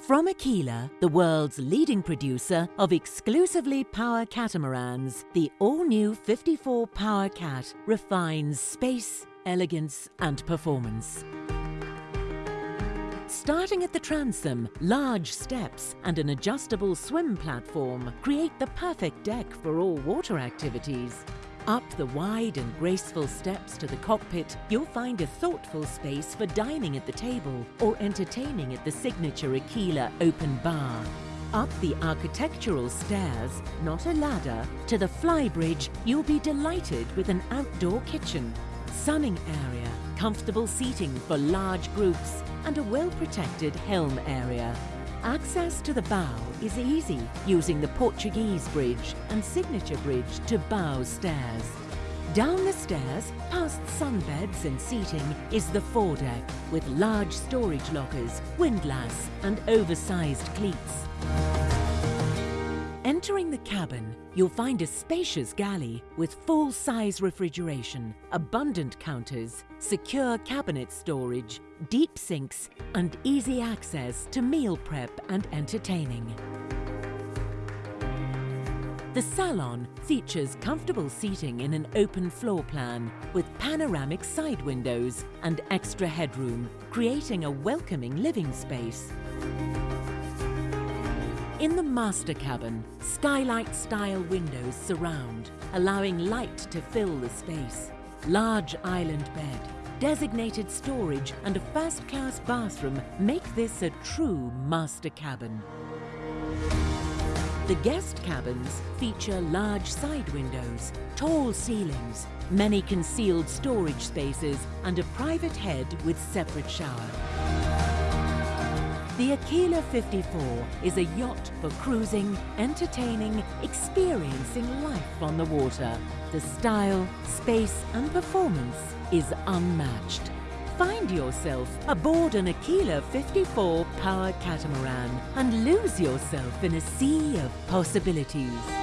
From Aquila, the world's leading producer of exclusively power catamarans, the all-new 54 Power Cat refines space, elegance and performance. Starting at the transom, large steps and an adjustable swim platform create the perfect deck for all water activities. Up the wide and graceful steps to the cockpit, you'll find a thoughtful space for dining at the table or entertaining at the signature Aquila open bar. Up the architectural stairs, not a ladder, to the flybridge, you'll be delighted with an outdoor kitchen, sunning area, comfortable seating for large groups, and a well-protected helm area. Access to the bow is easy using the Portuguese bridge and signature bridge to bow stairs. Down the stairs, past sunbeds and seating, is the foredeck with large storage lockers, windlass and oversized cleats. Entering the cabin, you'll find a spacious galley with full-size refrigeration, abundant counters, secure cabinet storage, deep sinks and easy access to meal prep and entertaining. The salon features comfortable seating in an open floor plan with panoramic side windows and extra headroom, creating a welcoming living space. In the master cabin, skylight-style windows surround, allowing light to fill the space. Large island bed, designated storage and a first-class bathroom make this a true master cabin. The guest cabins feature large side windows, tall ceilings, many concealed storage spaces and a private head with separate shower. The Aquila 54 is a yacht for cruising, entertaining, experiencing life on the water. The style, space and performance is unmatched. Find yourself aboard an Aquila 54 power catamaran and lose yourself in a sea of possibilities.